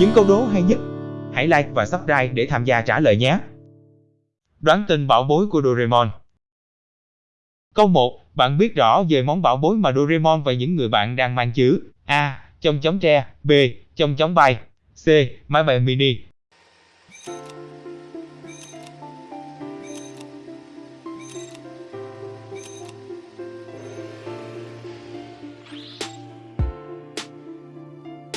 những câu đố hay nhất. Hãy like và subscribe để tham gia trả lời nhé. Đoán tên bảo bối của Doraemon Câu 1. Bạn biết rõ về món bảo bối mà Doraemon và những người bạn đang mang chứ? A. Trong chóng tre, B. Trong chóng bay, C. Máy bay mini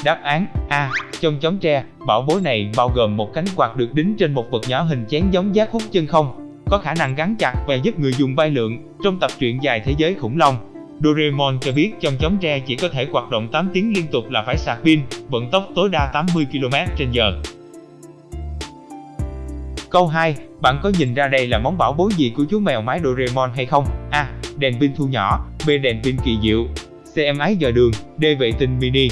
Đáp án A. Trong chóng tre, bảo bối này bao gồm một cánh quạt được đính trên một vật nhỏ hình chén giống giác hút chân không, có khả năng gắn chặt và giúp người dùng bay lượn. Trong tập truyện dài Thế giới khủng long, Doraemon cho biết trong chóng tre chỉ có thể hoạt động 8 tiếng liên tục là phải sạc pin, vận tốc tối đa 80 km/h. Câu 2. Bạn có nhìn ra đây là món bảo bối gì của chú mèo mái Doraemon hay không? A. Đèn pin thu nhỏ B. Đèn pin kỳ diệu C. Em ái dò đường D. Vệ tinh mini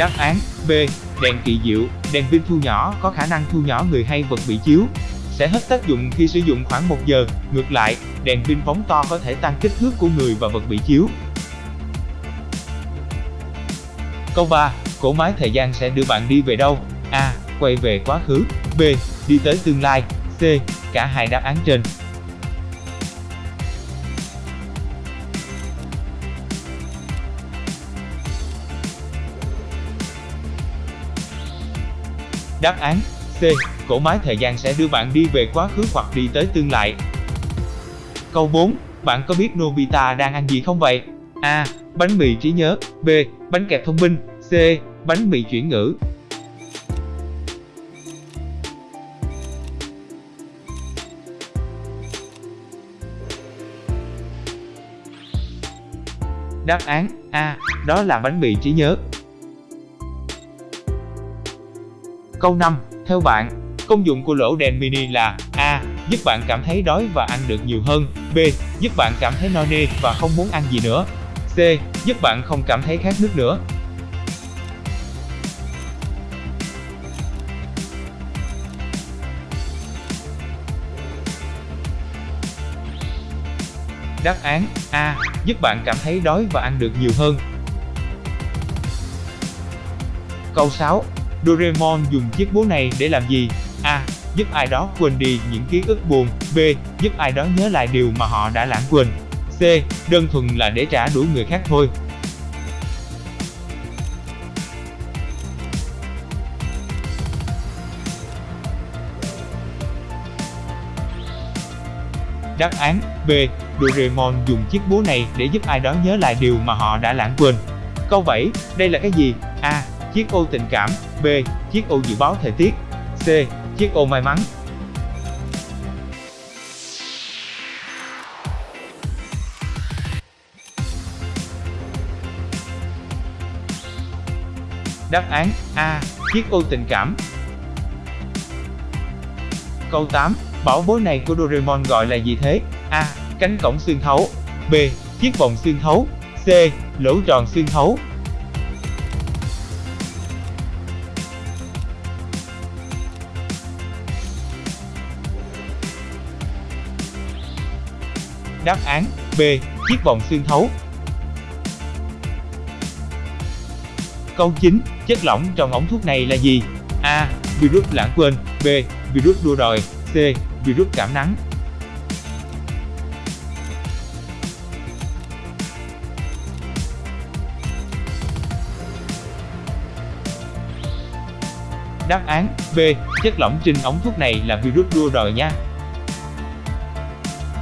Đáp án B. Đèn kỳ diệu, đèn pin thu nhỏ có khả năng thu nhỏ người hay vật bị chiếu. Sẽ hết tác dụng khi sử dụng khoảng 1 giờ, ngược lại, đèn pin phóng to có thể tăng kích thước của người và vật bị chiếu. Câu 3. cổ máy thời gian sẽ đưa bạn đi về đâu? A. Quay về quá khứ B. Đi tới tương lai C. Cả hai đáp án trên Đáp án, C. cổ máy thời gian sẽ đưa bạn đi về quá khứ hoặc đi tới tương lai. Câu 4. Bạn có biết Nobita đang ăn gì không vậy? A. Bánh mì trí nhớ B. Bánh kẹp thông minh C. Bánh mì chuyển ngữ Đáp án, A. Đó là bánh mì trí nhớ Câu 5. Theo bạn, công dụng của lỗ đèn mini là A. Giúp bạn cảm thấy đói và ăn được nhiều hơn B. Giúp bạn cảm thấy no nê và không muốn ăn gì nữa C. Giúp bạn không cảm thấy khát nước nữa Đáp án A. Giúp bạn cảm thấy đói và ăn được nhiều hơn Câu 6. Doraemon dùng chiếc búa này để làm gì? A. Giúp ai đó quên đi những ký ức buồn B. Giúp ai đó nhớ lại điều mà họ đã lãng quên C. Đơn thuần là để trả đũa người khác thôi Đáp án B. Doraemon dùng chiếc búa này để giúp ai đó nhớ lại điều mà họ đã lãng quên. Câu 7. Đây là cái gì? Chiếc ô tình cảm B. Chiếc ô dự báo thời tiết C. Chiếc ô may mắn Đáp án A. Chiếc ô tình cảm Câu 8. Bảo bối này của Doraemon gọi là gì thế? A. Cánh cổng xuyên thấu B. Chiếc vòng xuyên thấu C. Lỗ tròn xuyên thấu Đáp án B. Chiếc vòng xuyên thấu Câu 9. Chất lỏng trong ống thuốc này là gì? A. Virus lãng quên B. Virus đua đòi C. Virus cảm nắng Đáp án B. Chất lỏng trên ống thuốc này là virus đua đòi nha.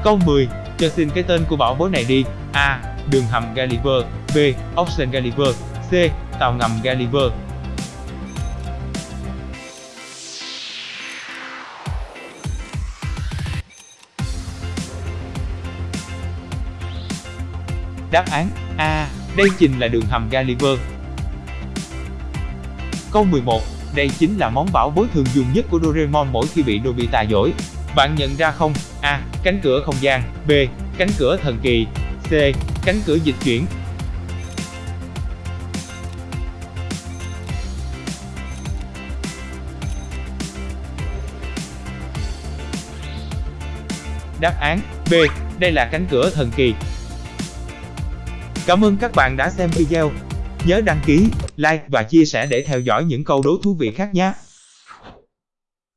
Câu 10. Cho xin cái tên của bảo bối này đi. A. Đường hầm Gulliver B. Ocean Gulliver C. Tàu ngầm Gulliver Đáp án A. Đây chính là đường hầm Gulliver. Câu 11. Đây chính là món bảo bối thường dùng nhất của Doraemon mỗi khi bị Nobita dỗi. Bạn nhận ra không? A. Cánh cửa không gian B. Cánh cửa thần kỳ C. Cánh cửa dịch chuyển Đáp án B. Đây là cánh cửa thần kỳ. Cảm ơn các bạn đã xem video. Nhớ đăng ký, like và chia sẻ để theo dõi những câu đố thú vị khác nhé.